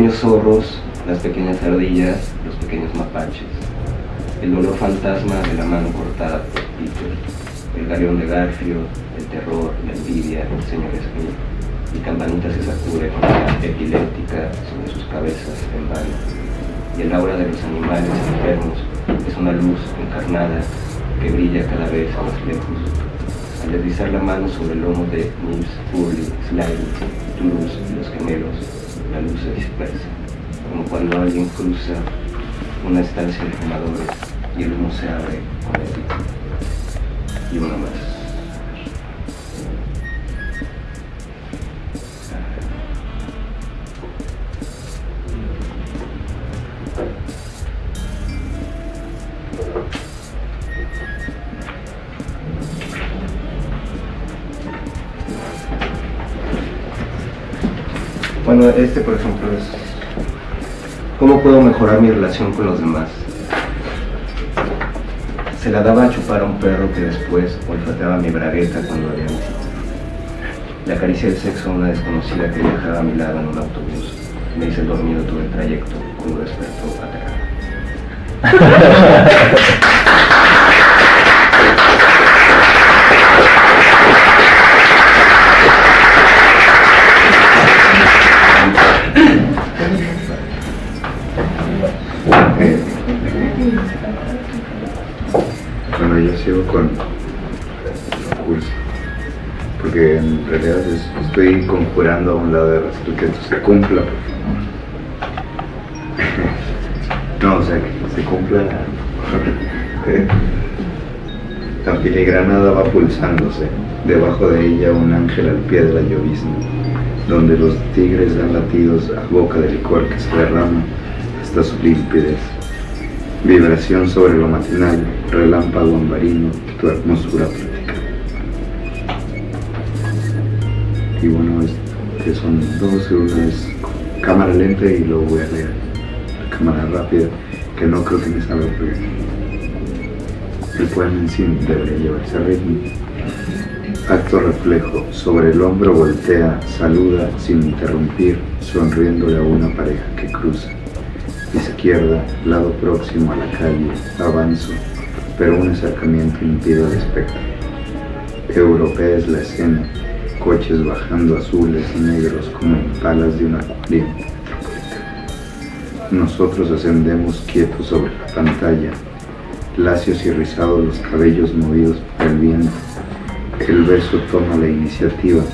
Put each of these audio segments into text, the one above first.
Los pequeños zorros, las pequeñas ardillas, los pequeños mapaches. El dolor fantasma de la mano cortada por Peter. El galeón de Garfio, el terror, la envidia, el señor Smith. Y Campanita se sacude con la epiléptica sobre sus cabezas en vano. Y el aura de los animales enfermos es una luz encarnada que brilla cada vez más lejos. Al deslizar la mano sobre el lomo de Nils, Burley, Slime, Toulouse y los gemelos, la luz se dispersa, como cuando alguien cruza una estancia de fumadores y el humo se abre con el Y uno más. Este por ejemplo es ¿Cómo puedo mejorar mi relación con los demás? Se la daba a chupar a un perro que después olfateaba mi bragueta cuando había visita. Le acaricié el sexo a una desconocida que viajaba a mi lado en un autobús. Me hice dormido todo el trayecto cuando despertó aterrado. conjurando a un lado de que esto se cumpla, no, o sea, que se cumpla. La filigranada va pulsándose, debajo de ella un ángel al pie de la llovizna, donde los tigres dan latidos a boca de licor que se derrama hasta su limpidez Vibración sobre lo matinal, relámpago ambarino, tu hermosura plática. Y bueno, que son dos, una es cámara lenta y luego voy a leer cámara rápida, que no creo que me salga porque el poema en sí debería llevarse a ritmo. Acto reflejo, sobre el hombro voltea, saluda sin interrumpir, sonriéndole a una pareja que cruza izquierda, lado próximo a la calle, avanzo, pero un acercamiento impide el espectro. Europea es la escena, coches bajando azules y negros como palas de un acuario Nosotros ascendemos quietos sobre la pantalla, lacios y rizados los cabellos movidos por el viento. El beso toma la iniciativa,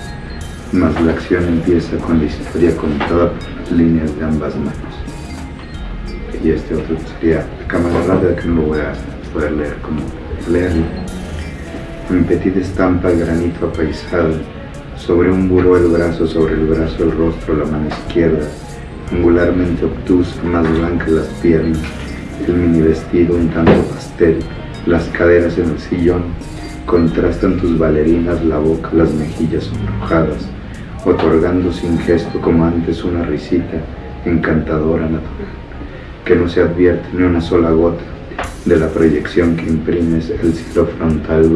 mas la acción empieza con la historia contada por líneas de ambas manos y este otro sería cámara rápida que no lo voy a poder leer como leerlo. En petita estampa granito apaisado, sobre un buró el brazo, sobre el brazo el rostro, la mano izquierda, angularmente obtusa, más blanca las piernas, el mini vestido un tanto pastel, las caderas en el sillón, contrastan tus bailarinas, la boca, las mejillas sonrojadas, otorgando sin gesto como antes una risita encantadora natural que no se advierte ni una sola gota de la proyección que imprimes el cielo frontal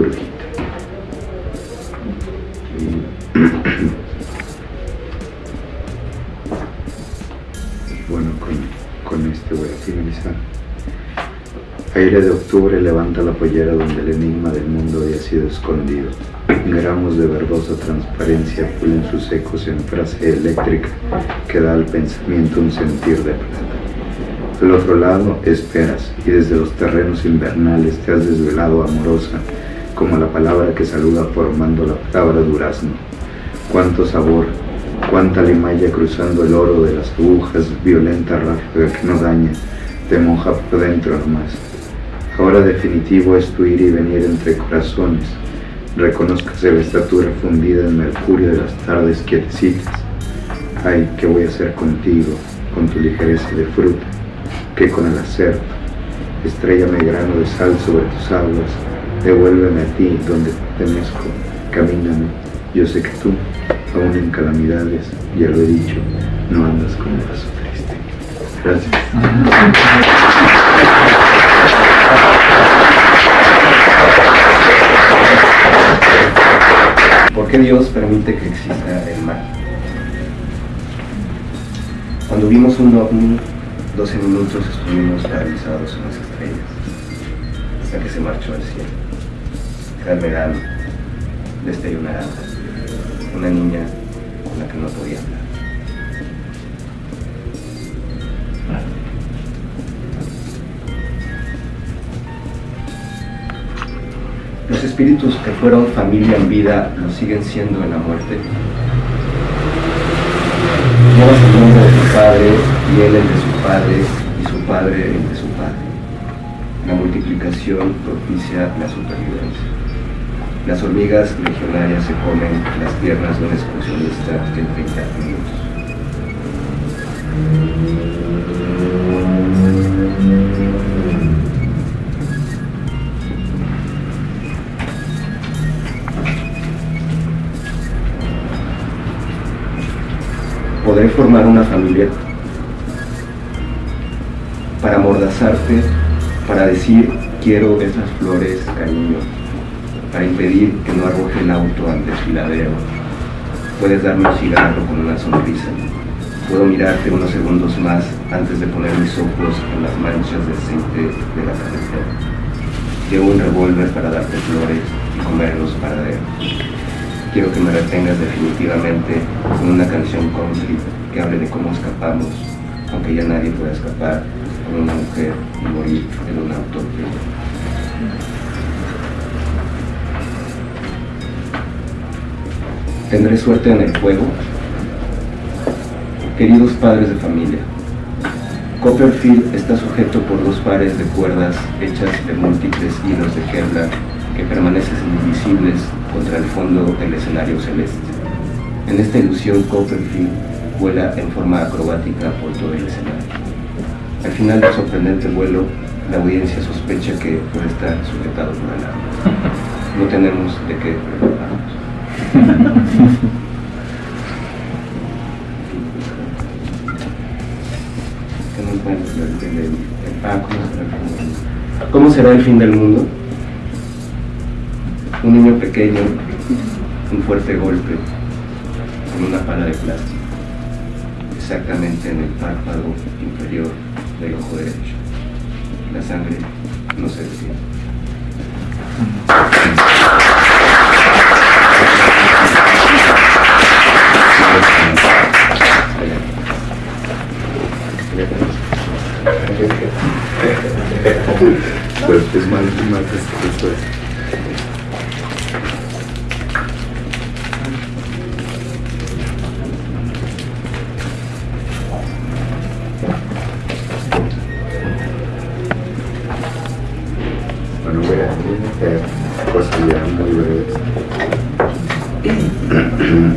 bueno, con, con este voy a finalizar. Aire de octubre levanta la pollera donde el enigma del mundo había sido escondido. Gramos de verdosa transparencia pulen sus ecos en frase eléctrica que da al pensamiento un sentir de plata. Del otro lado esperas y desde los terrenos invernales te has desvelado amorosa como la palabra que saluda formando la palabra durazno. Cuánto sabor, cuánta limaya cruzando el oro de las agujas, violenta ráfaga que no daña, te moja por dentro nomás. Ahora definitivo es tu ir y venir entre corazones. Reconozcas la estatura fundida en mercurio de las tardes quietecitas. Ay, ¿qué voy a hacer contigo, con tu ligereza de fruta? que con el acerto. Estrellame grano de sal sobre tus aguas, devuélveme a ti donde pertenezco, camíname. Yo sé que tú, aún en calamidades, ya lo he dicho, no andas con un paso triste. Gracias. ¿Por qué Dios permite que exista el mal? Cuando vimos un ovni, 12 minutos estuvimos paralizados en las estrellas, hasta que se marchó al cielo. Verano, desde una naranja, una niña con la que no podía hablar. Los espíritus que fueron familia en vida lo siguen siendo en la muerte. Llevas el nombre de tu padre y él el de su padre y su padre el de su padre. La multiplicación propicia la supervivencia. Las hormigas legionarias se comen las piernas de un excursionista en 30 minutos. Podré formar una familia para amordazarte, para decir quiero esas flores, cariño, para impedir que no arroje el auto al desfiladero. Puedes darme un cigarro con una sonrisa. Puedo mirarte unos segundos más antes de poner mis ojos en las manchas de aceite de la carretera. Llevo un revólver para darte flores y comer los paraderos. Quiero que me retengas definitivamente con una canción country que hable de cómo escapamos, aunque ya nadie pueda escapar con una mujer y morir en un auto. ¿Tendré suerte en el juego? Queridos padres de familia, Copperfield está sujeto por dos pares de cuerdas hechas de múltiples hilos de Kevlar que permanecen invisibles contra el fondo del escenario celeste. En esta ilusión Copperfield vuela en forma acrobática por todo el escenario. Al final del sorprendente vuelo, la audiencia sospecha que puede estar sujetado por el agua. No tenemos de qué preocuparnos. ¿Cómo será el fin del mundo? Un niño pequeño, un fuerte golpe con una pala de plástico, exactamente en el párpado inferior del ojo derecho. La sangre no se detiene. Pues es mal, mal esto es.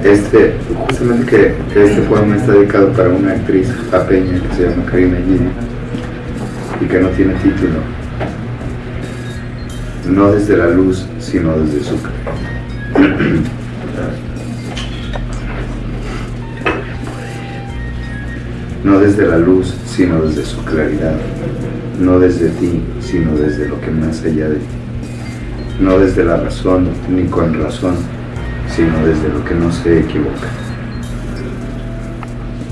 Este, justamente que, este poema está dedicado para una actriz japeña que se llama Karina Gini y que no tiene título. No desde la luz, sino desde su No desde la luz, sino desde su claridad. No desde ti, sino desde lo que más allá de ti. No desde la razón, ni con razón, sino desde lo que no se equivoca.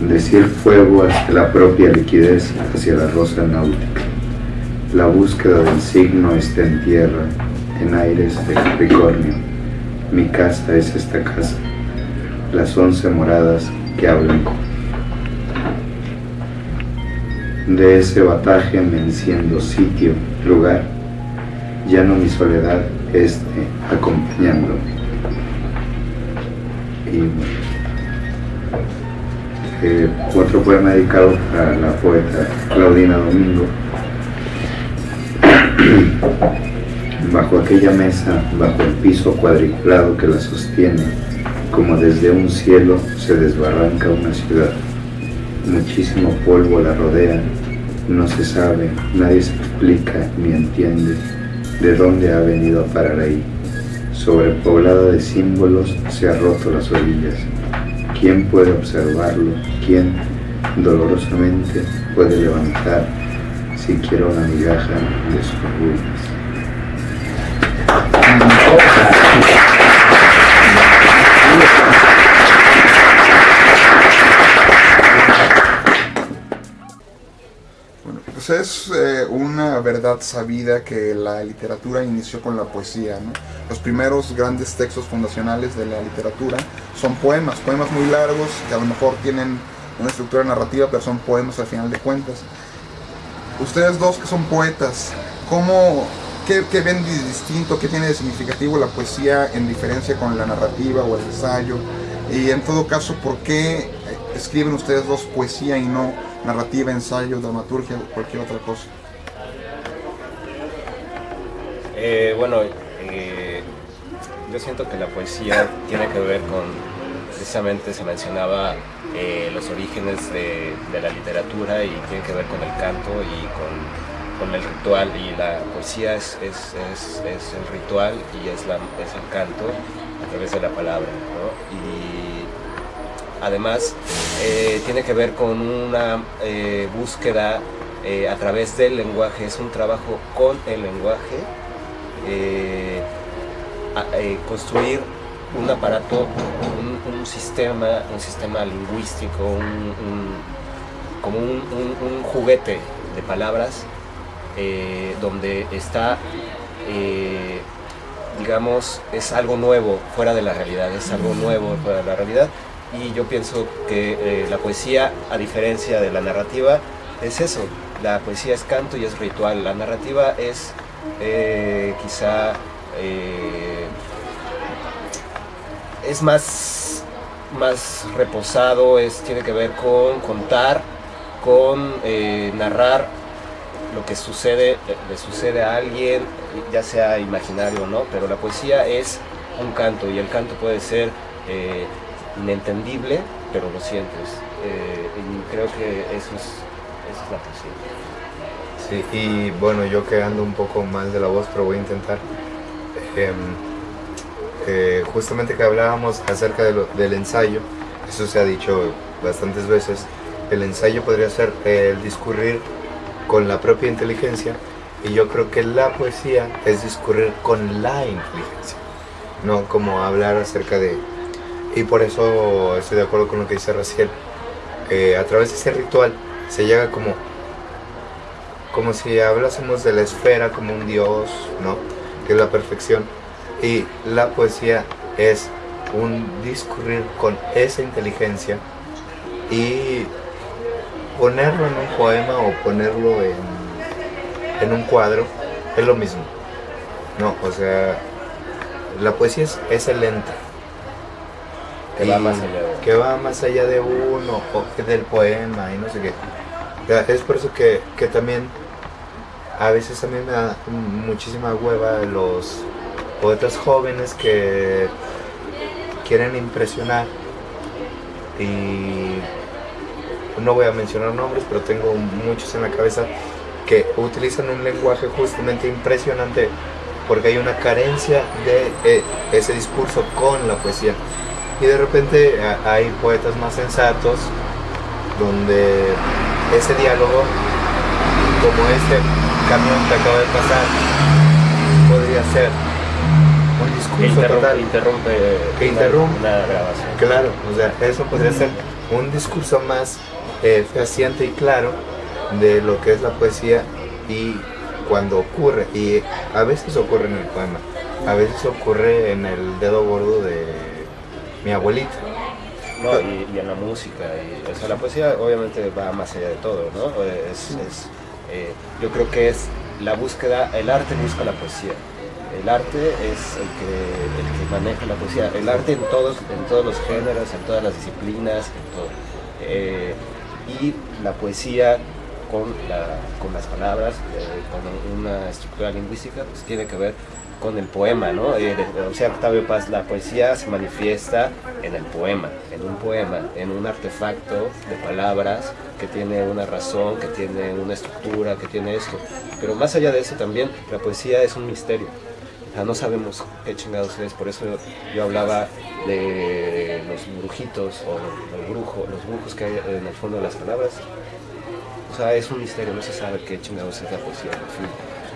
Decir fuego hasta la propia liquidez hacia la rosa náutica. La búsqueda del signo está en tierra, en aires de Capricornio. Mi casa es esta casa, las once moradas que hablan de ese bataje me enciendo sitio, lugar, ya no mi soledad, este acompañándome. Y eh, otro poema dedicado a la poeta Claudina Domingo. Bajo aquella mesa, bajo el piso cuadriculado que la sostiene, como desde un cielo se desbarranca una ciudad. Muchísimo polvo la rodea, no se sabe, nadie se explica ni entiende de dónde ha venido a parar ahí. Sobrepoblada de símbolos se ha roto las orillas. ¿Quién puede observarlo? ¿Quién dolorosamente puede levantar siquiera una migaja de sus ruinas? es eh, una verdad sabida que la literatura inició con la poesía. ¿no? Los primeros grandes textos fundacionales de la literatura son poemas, poemas muy largos que a lo mejor tienen una estructura narrativa, pero son poemas al final de cuentas. Ustedes dos que son poetas, ¿cómo, qué, ven de distinto, qué tiene de significativo la poesía en diferencia con la narrativa o el ensayo? Y en todo caso, ¿por qué escriben ustedes dos poesía y no narrativa, ensayo, dramaturgia o cualquier otra cosa? Eh, bueno, eh, yo siento que la poesía tiene que ver con, precisamente se mencionaba eh, los orígenes de, la literatura y tiene que ver con el canto y con, el ritual y la poesía es, es, el ritual y es, es el canto a través de la palabra. Y además tiene que ver con una búsqueda a través del lenguaje, es un trabajo con el lenguaje eh, eh, construir un aparato, un, sistema, un sistema lingüístico, como un, juguete de palabras eh, donde está, digamos, es algo nuevo fuera de la realidad, es algo nuevo fuera de la realidad. Y yo pienso que la poesía, a diferencia de la narrativa, es eso, la poesía es canto y es ritual, la narrativa es eh, quizá eh, es más, más reposado, es, tiene que ver con contar, con eh, narrar lo que sucede, le sucede a alguien, ya sea imaginario o no, pero la poesía es un canto y el canto puede ser inentendible, pero lo sientes. y creo que eso es, eso es la poesía y bueno, yo que ando un poco mal de la voz, pero voy a intentar. Em, justamente que hablábamos acerca del ensayo, eso se ha dicho bastantes veces, el ensayo podría ser el discurrir con la propia inteligencia y yo creo que la poesía es discurrir con la inteligencia, no como hablar acerca de... Y por eso estoy de acuerdo con lo que dice Raciel, a través de ese ritual se llega como como si hablásemos de la esfera como un dios, ¿no? Que es la perfección. Y la poesía es un discurrir con esa inteligencia y ponerlo en un poema o ponerlo en, en un cuadro es lo mismo. No, o sea, la poesía es, excelente. Que va más allá de Que va más allá de uno, o del poema y no sé qué. Es por eso que, que también a veces a mí me da muchísima hueva los poetas jóvenes que quieren impresionar y no voy a mencionar nombres, pero tengo muchos en la cabeza que utilizan un lenguaje justamente impresionante porque hay una carencia de eh, ese discurso con la poesía. Y de repente hay poetas más sensatos donde ese diálogo, como este camión que acaba de pasar podría ser un discurso total. Interrumpe, que interrumpe una, grabación. Claro, o sea, eso podría ser un discurso más eh, fehaciente y claro de lo que es la poesía y cuando ocurre, y a veces ocurre en el poema, a veces ocurre en el dedo gordo de mi abuelita. No, y, en la música, y, o sea, la poesía obviamente va más allá de todo, ¿no? es eh, yo creo que es la búsqueda, el arte busca la poesía. El arte es el que, maneja la poesía. El arte en todos, en todos los géneros, en todas las disciplinas, en todo. Eh, y la poesía con las palabras, eh, con una estructura lingüística, pues tiene que ver con el poema, ¿no? Eh, o sea, Octavio Paz, la poesía se manifiesta en el poema, en un poema, en un artefacto de palabras que tiene una razón, que tiene una estructura, que tiene esto. Pero más allá de eso también, la poesía es un misterio. O sea, no sabemos qué chingados es, por eso yo hablaba de los brujitos o el brujo, los brujos que hay en el fondo de las palabras. O sea, es un misterio, no se sabe qué chingados es la poesía.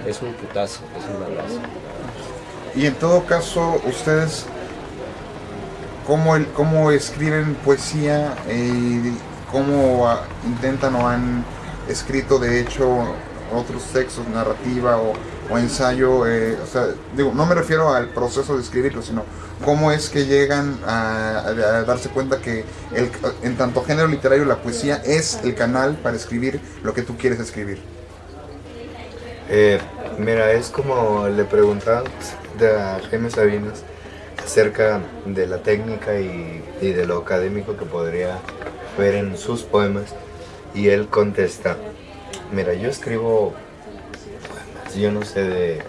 es un putazo, es un abrazo. Y en todo caso, ustedes, ¿cómo, el, cómo escriben poesía? Eh, ¿Cómo intentan o han escrito de hecho otros textos, narrativa o, o ensayo, eh, o sea, digo, no me refiero al proceso de escribirlo, sino cómo es que llegan a, a- darse cuenta que el, en tanto género literario la poesía es el canal para escribir lo que tú quieres escribir. Eh, mira, es como le preguntaban a Jaime Sabinas acerca de la técnica y, y de lo académico que podría ver en sus poemas y él contesta, mira, yo escribo yo no sé de,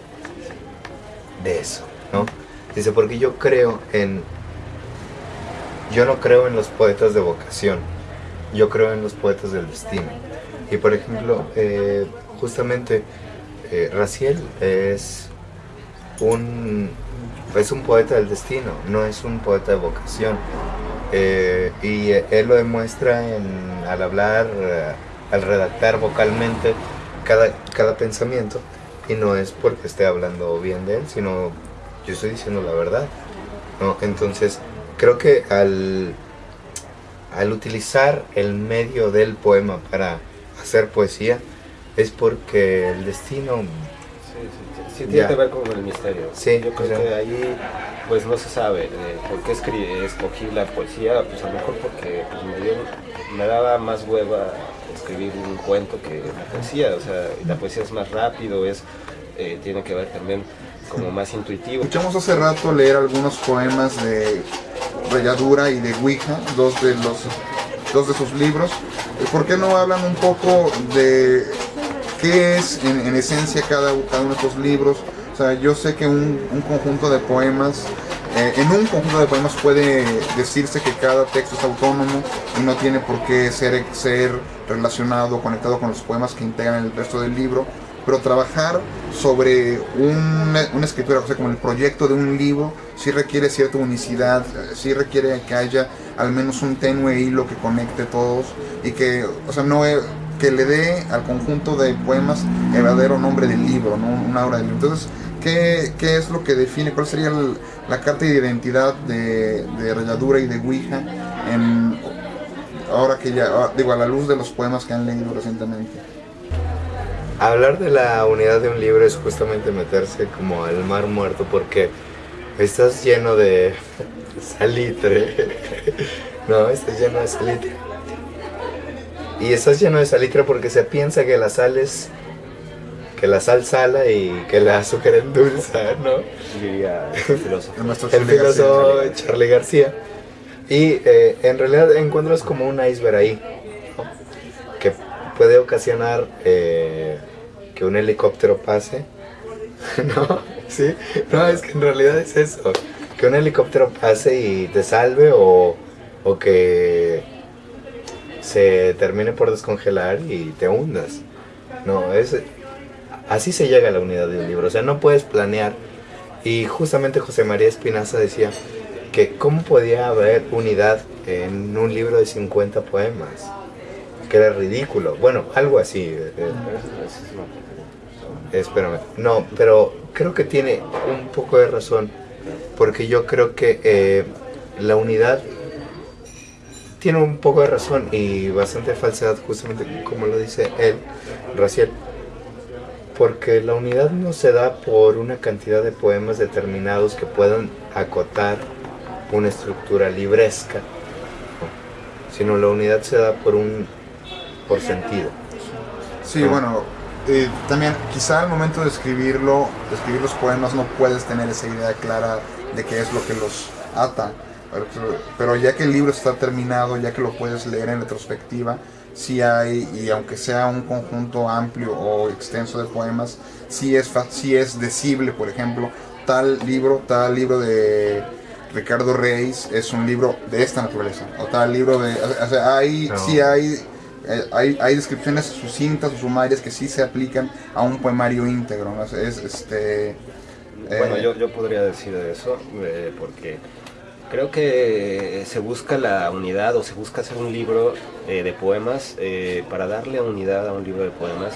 de eso, ¿no? Dice, porque yo creo en, yo no creo en los poetas de vocación, yo creo en los poetas del destino. Y por ejemplo, eh, justamente eh, Raciel es un, es un poeta del destino, no es un poeta de vocación. Eh, y él lo demuestra en, al hablar, eh, al redactar vocalmente cada, cada pensamiento. Y no es porque esté hablando bien de él, sino yo estoy diciendo la verdad. ¿no? Entonces, creo que al, al utilizar el medio del poema para hacer poesía, es porque el destino sí, tiene Ya. que ver con el misterio. Sí, Yo creo que ahí pues no se sabe eh, por qué escri- escogí la poesía, pues a lo mejor porque pues, me, dio- me daba más hueva escribir un cuento que la poesía, o sea, la poesía es más rápido, es eh, tiene que ver también como más intuitivo. Escuchamos hace rato leer algunos poemas de Rayadura y de Ouija, dos de los dos de sus libros. ¿Por qué no hablan un poco de qué es en, en esencia cada, cada uno de estos libros? O sea, yo sé que un, un conjunto de poemas, eh, en un conjunto de poemas puede decirse que cada texto es autónomo y no tiene por qué ser, ser relacionado, conectado con los poemas que integran el resto del libro pero trabajar sobre una, una escritura, o sea, como el proyecto de un libro, sí requiere cierta unicidad, sí requiere que haya al menos un tenue hilo que conecte todos y que, o sea, no que le dé al conjunto de poemas el verdadero nombre del libro. Una obra del libro. Entonces, ¿qué, qué es lo que define, cuál sería la carta de identidad de, de Rayadura y de Ouija en, ahora que ya, ah, digo, a la luz de los poemas que han leído recientemente? Hablar de la unidad de un libro es justamente meterse como al mar muerto porque estás lleno de salitre. No, estás lleno de salitre. Y estás lleno de salitre porque se piensa que la sal es que la sal sala y que la azúcar endulza, ¿no? Diría el filósofo. El Charlie García. filósofo Charlie García. Y eh, en realidad encuentras como un iceberg ahí, ¿no? que puede ocasionar eh, que un helicóptero pase. ¿No? Sí. No, es que en realidad es eso. Que un helicóptero pase y te salve o, o que se termine por descongelar y te hundas. No, es así se llega a la unidad de un libro. O sea, no puedes planear. Y justamente José María Espinaza decía que cómo podía haber unidad en un libro de 50 poemas. Que era ridículo. Bueno, algo así. eh, eh, Espérame. No, pero creo que tiene un poco de razón. Porque yo creo que eh, la unidad tiene un poco de razón y bastante falsedad, justamente como lo dice él, Raciel. Porque la unidad no se da por una cantidad de poemas determinados que puedan acotar una estructura libresca, ¿no? sino la unidad se da por un por sentido. Sí, bueno, eh, también quizá al momento de escribirlo, de escribir los poemas no puedes tener esa idea clara de qué es lo que los ata, pero, ya que el libro está terminado, ya que lo puedes leer en retrospectiva, sí hay, y aunque sea un conjunto amplio o extenso de poemas, sí es, sí es decible, por ejemplo, tal libro, tal libro de Ricardo Reis es un libro de esta naturaleza, o tal libro de, o sea, hay, No. sí hay eh, hay, hay descripciones sucintas o sumarias que sí se aplican a un poemario íntegro. ¿no? Es, este, Bueno, eh, yo, yo podría decir eso eh, porque creo que se busca la unidad o se busca hacer un libro eh, de poemas eh, para darle unidad a un libro de poemas.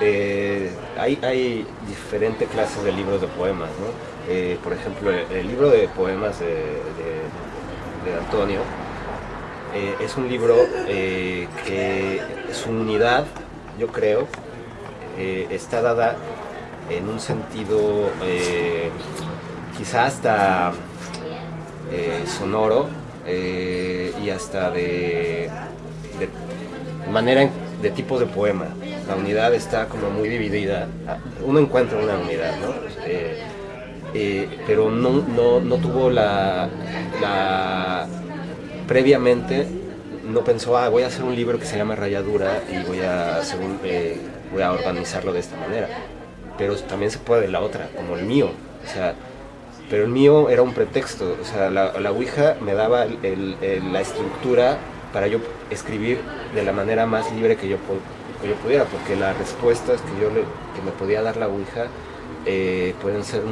eh, hay, diferentes clases de libros de poemas, ¿no? Por ejemplo, el, libro de poemas de, de- Antonio es un libro que su unidad yo creo, está dada en un sentido eh, quizá hasta eh, sonoro y hasta de, manera de tipos de poema. La unidad está como muy dividida. Uno encuentra una unidad, ¿no? pero no, no, no tuvo la, previamente no pensó, ah, voy a hacer un libro que se llama Rayadura y voy a, eh, voy a organizarlo de esta manera. Pero también se puede de la otra, como el mío. Pero el mío era un pretexto. O sea, la, Ouija me daba la estructura para yo escribir de la manera más libre que yo, pudiera, porque las respuestas que, yo que me podía dar la Ouija eh, pueden ser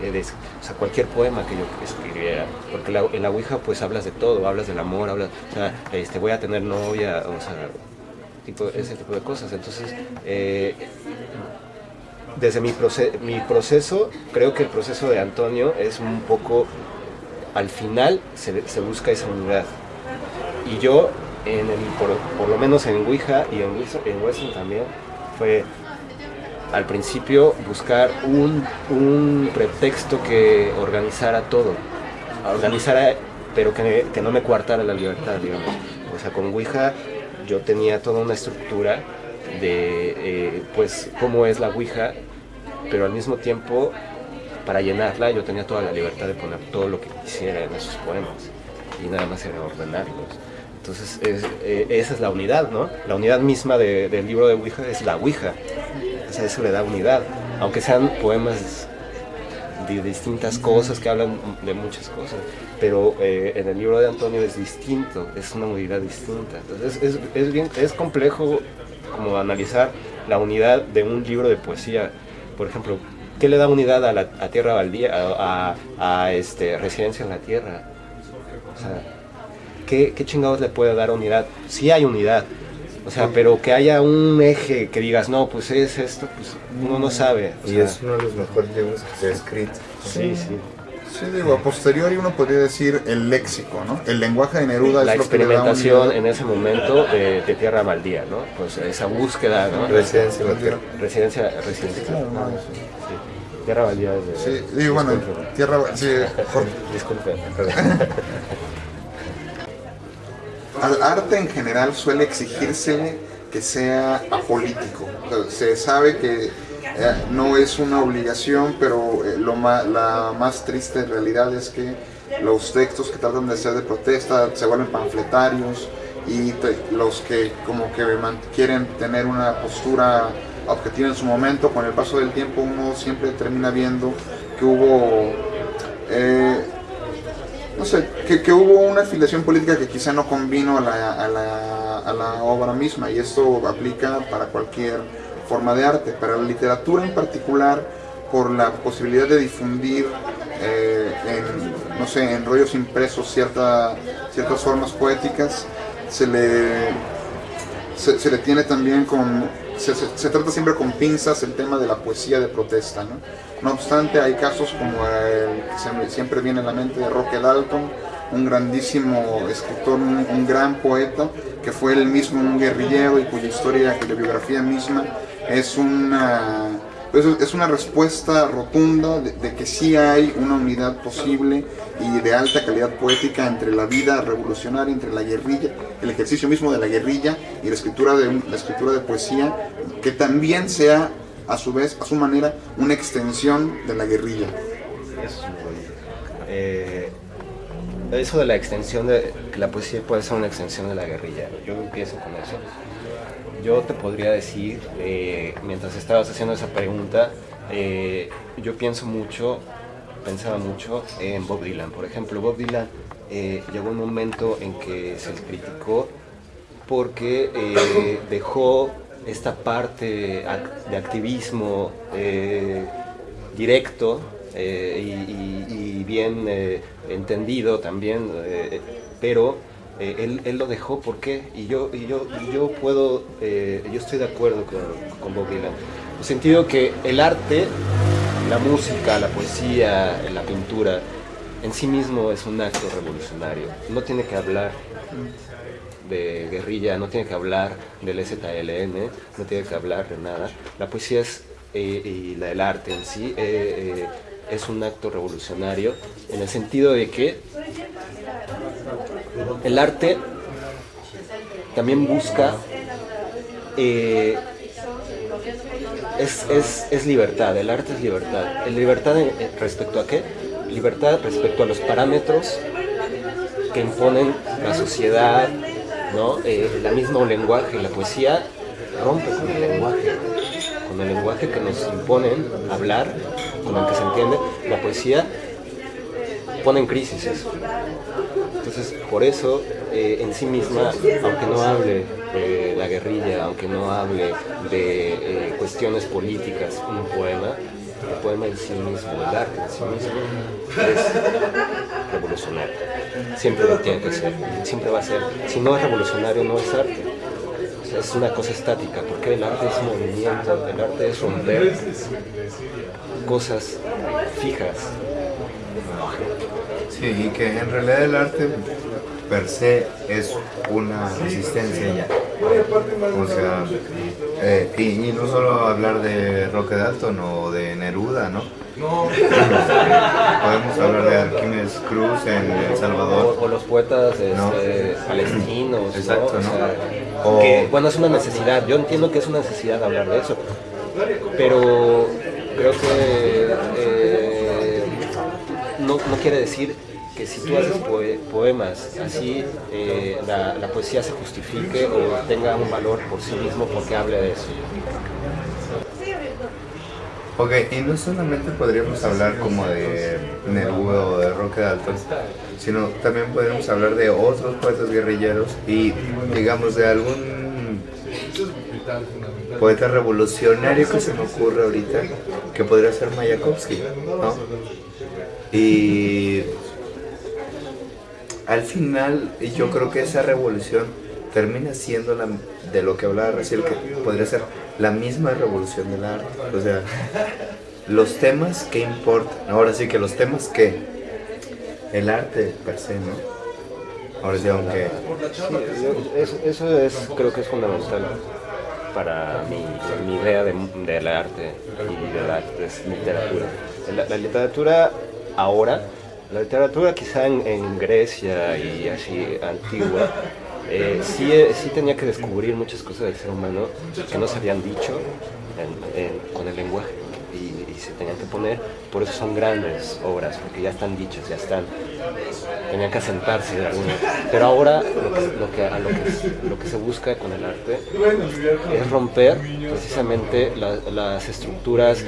eh, o sea, cualquier poema que yo escribiera, porque la, en la Ouija pues hablas de todo, hablas del amor, hablas, o sea, este, voy a tener novia, o sea, tipo, ese tipo de cosas. Entonces, eh, desde mi, mi proceso, creo que el proceso de Antonio es un poco, al final se, busca esa unidad. Y yo, en el, por, lo menos en Ouija y en, en Western también, fue al principio buscar un, un pretexto que organizara todo, organizara, pero que, que, no me coartara la libertad, digamos. O sea, con Ouija yo tenía toda una estructura de, eh, pues, cómo es la Ouija, pero al mismo tiempo, para llenarla, yo tenía toda la libertad de poner todo lo que quisiera en esos poemas y nada más era ordenarlos. Entonces, eh, esa es la unidad, ¿no? La unidad misma de, del libro de Ouija es la Ouija eso le da unidad, aunque sean poemas de distintas cosas que hablan de muchas cosas, pero eh, en el libro de Antonio es distinto, es una unidad distinta. Entonces es, es, bien, es complejo como analizar la unidad de un libro de poesía. Por ejemplo, ¿qué le da unidad a la a Tierra Baldía, a, a, este, Residencia en la Tierra? O sea, ¿qué, ¿qué chingados le puede dar unidad? Sí hay unidad, o sea, pero que haya un eje que digas, no, pues es esto, pues uno no sabe. y es uno de los mejores libros que se ha escrito. Sí, sí. Sí, digo, a posteriori uno podría decir el léxico, ¿no? El lenguaje de Neruda la es lo experimentación en ese momento de, de, Tierra Maldía, ¿no? Pues esa búsqueda, ¿no? Residencia en la Tierra. Residencia, residencia. Claro, no, sí. Tierra Baldía es de... Sí, digo, bueno, Tierra... Sí, Disculpe. al arte en general suele exigirse que sea apolítico. se sabe que eh, no es una obligación, pero eh, lo la más triste realidad es que los textos que tratan de ser de protesta se vuelven panfletarios y los que como que quieren tener una postura objetiva en su momento, con el paso del tiempo uno siempre termina viendo que hubo eh, no sé, que, hubo una afiliación política que quizá no convino a la, obra misma y esto aplica para cualquier forma de arte, para la literatura en particular, por la posibilidad de difundir eh, en, no sé, en rollos impresos cierta, ciertas formas poéticas, se le, se, le tiene también con, se, se, trata siempre con pinzas el tema de la poesía de protesta, ¿no? No obstante, hay casos como el que siempre viene a la mente de Roque Dalton, un grandísimo escritor, un, gran poeta, que fue él mismo un guerrillero y cuya historia, cuya biografía misma es una, es una respuesta rotunda de, que sí hay una unidad posible y de alta calidad poética entre la vida revolucionaria, entre la guerrilla, el ejercicio mismo de la guerrilla y la escritura de, la escritura de poesía, que también sea a su vez, a su manera, una extensión de la guerrilla. Eso. Eh, eso de la extensión de que la poesía puede ser una extensión de la guerrilla, yo empiezo con eso. Yo te podría decir, eh, mientras estabas haciendo esa pregunta, eh, yo pienso mucho, pensaba mucho en Bob Dylan. Por ejemplo, Bob Dylan llegó un momento en que se le criticó porque dejó esta parte de activismo eh, directo eh, y, bien eh, entendido también, pero él, él, lo dejó, ¿por qué? Y yo, y yo, yo puedo, yo estoy de acuerdo con, Bob Dylan, en el sentido que el arte, la música, la poesía, la pintura, en sí mismo es un acto revolucionario. No tiene que hablar de guerrilla, no tiene que hablar del ZLN, no tiene que hablar de nada. La poesía es, eh, y la del arte en sí eh, eh, es un acto revolucionario en el sentido de que el arte también busca eh, es, es, es, libertad, el arte es libertad. ¿Libertad respecto a qué? Libertad respecto a los parámetros que imponen la sociedad, ¿no? Eh, el mismo lenguaje, la poesía rompe con el lenguaje, con el lenguaje que nos imponen hablar, con el que se entiende. La poesía pone en crisis eso. Entonces, por eso, eh, en sí misma, aunque no hable de la guerrilla, aunque no hable de eh, cuestiones políticas, un poema, el poema en sí mismo, el arte en sí mismo, es revolucionario. Siempre lo tiene que ser, siempre va a ser. Si no es revolucionario, no es arte. Es una cosa estática, porque el arte es movimiento, el arte es romper cosas fijas, Sí, y que en realidad el arte per se es una resistencia ya. O sea, eh, y, no solo hablar de Roque Dalton o de Neruda, ¿no? Podemos hablar de Arquímedes Cruz en El Salvador. O, los poetas este, palestinos. Exacto, ¿no? que, bueno, es una necesidad. Yo entiendo que es una necesidad hablar de eso. Pero creo que eh, no, quiere decir que si tú haces poemas así, eh, la, poesía se justifique o tenga un valor por sí mismo porque hable de eso. Ok, y no solamente podríamos hablar como de Neruda o de Roque Dalton, sino también podríamos hablar de otros poetas guerrilleros y digamos de algún poeta revolucionario que se me ocurre ahorita, que podría ser Mayakovsky, ¿no? Y al final yo creo que esa revolución termina siendo la, de lo que hablaba recién, que podría ser la misma revolución del arte. O sea, los temas que importan, ahora sí que los temas que el arte per se, ¿no? Ahora sí, aunque... eso, es, creo que es fundamental para mi, mi idea de, del arte y de la literatura. la literatura ahora. La literatura quizá en, Grecia y así antigua, eh, sí, eh, sí, tenía que descubrir muchas cosas del ser humano que no se habían dicho con el lenguaje y, se tenían que poner, por eso son grandes obras, porque ya están dichas, ya están, tenían que asentarse de alguna. Pero ahora lo que, lo, que, se busca con el arte es romper precisamente las estructuras,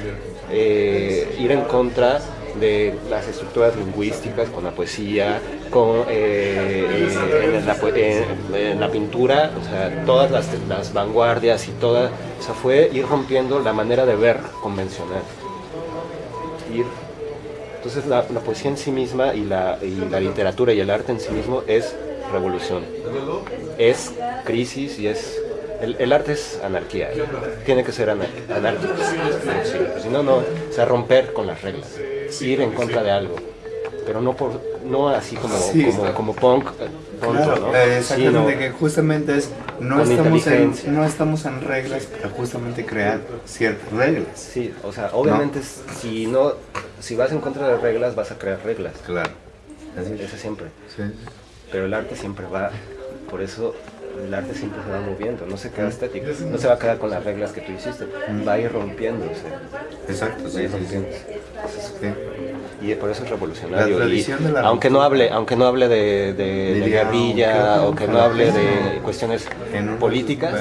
eh, ir en contra de las estructuras lingüísticas con la poesía, con, eh, en, la, pintura, o sea, todas las, vanguardias y toda, o sea, fue ir rompiendo la manera de ver convencional. Ir, entonces la, poesía en sí misma y la, y la literatura y el arte en sí mismo es revolución, es crisis y es el, arte es anarquía, tiene que ser anárquico, si no, no, o sea, romper con las reglas ir en contra de algo, pero no por no así como, como, punk, ¿no? Eh, exactamente, que justamente es, no estamos, en, no estamos en reglas para justamente crear ciertas reglas. Sí, o sea, obviamente si no, si vas en contra de reglas vas a crear reglas. Claro. Eso siempre. Pero el arte siempre va, por eso el arte siempre se va moviendo, no se queda estético, no se va a quedar con las reglas que tú hiciste, va a ir rompiéndose. Exacto, sí, Y por eso es revolucionario. aunque no hable, aunque no hable de, de, guerrilla o que no hable de cuestiones políticas,